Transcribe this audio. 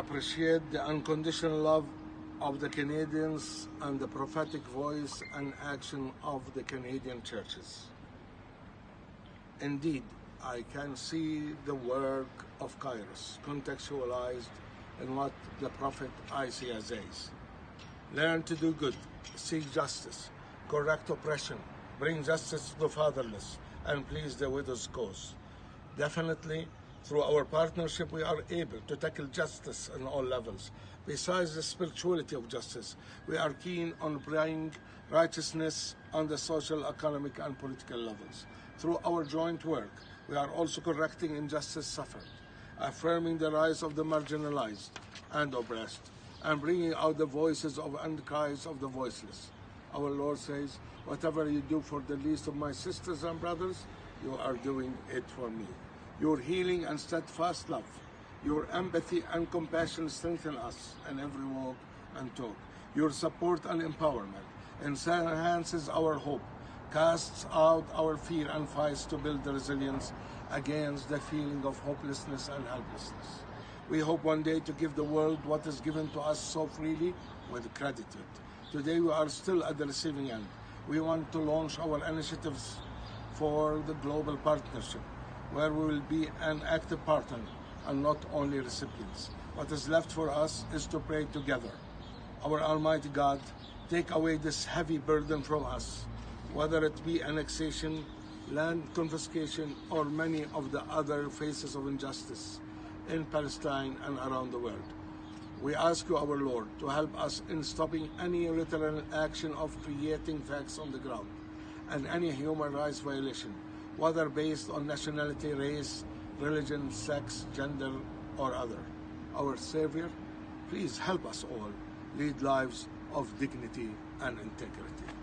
appreciate the unconditional love of the Canadians and the prophetic voice and action of the Canadian churches. Indeed, I can see the work of Kairos contextualized in what the prophet Isaiah says. Learn to do good, seek justice, correct oppression, bring justice to the fatherless, and please the widow's cause. Definitely, through our partnership, we are able to tackle justice on all levels. Besides the spirituality of justice, we are keen on bringing righteousness on the social, economic, and political levels. Through our joint work, we are also correcting injustice suffered, affirming the rights of the marginalized and oppressed, and bringing out the voices of and cries of the voiceless. Our Lord says, Whatever you do for the least of my sisters and brothers, you are doing it for me. Your healing and steadfast love, your empathy and compassion strengthen us in every walk and talk. Your support and empowerment enhances our hope, casts out our fear and fights to build resilience against the feeling of hopelessness and helplessness. We hope one day to give the world what is given to us so freely with gratitude. Today we are still at the receiving end. We want to launch our initiatives for the global partnership, where we will be an active partner and not only recipients. What is left for us is to pray together. Our Almighty God, take away this heavy burden from us, whether it be annexation, land confiscation, or many of the other faces of injustice in Palestine and around the world. We ask you, our Lord, to help us in stopping any literal action of creating facts on the ground and any human rights violation, whether based on nationality, race, religion, sex, gender, or other. Our Savior, please help us all lead lives of dignity and integrity.